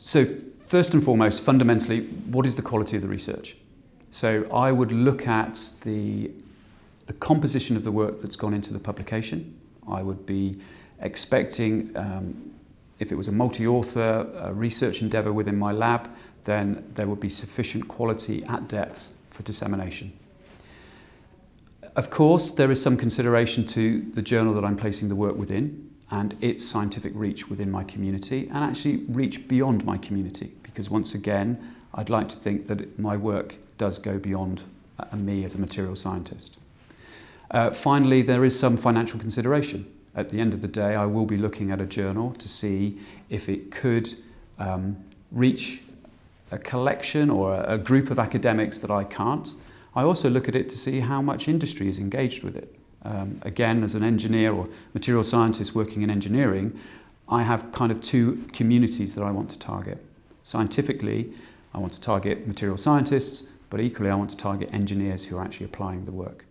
So first and foremost, fundamentally, what is the quality of the research? So I would look at the, the composition of the work that's gone into the publication. I would be expecting, um, if it was a multi-author research endeavour within my lab, then there would be sufficient quality at depth for dissemination. Of course, there is some consideration to the journal that I'm placing the work within and its scientific reach within my community and actually reach beyond my community because once again, I'd like to think that my work does go beyond uh, me as a material scientist. Uh, finally, there is some financial consideration. At the end of the day, I will be looking at a journal to see if it could um, reach a collection or a, a group of academics that I can't. I also look at it to see how much industry is engaged with it. um, again, as an engineer or material scientist working in engineering, I have kind of two communities that I want to target. Scientifically, I want to target material scientists, but equally I want to target engineers who are actually applying the work.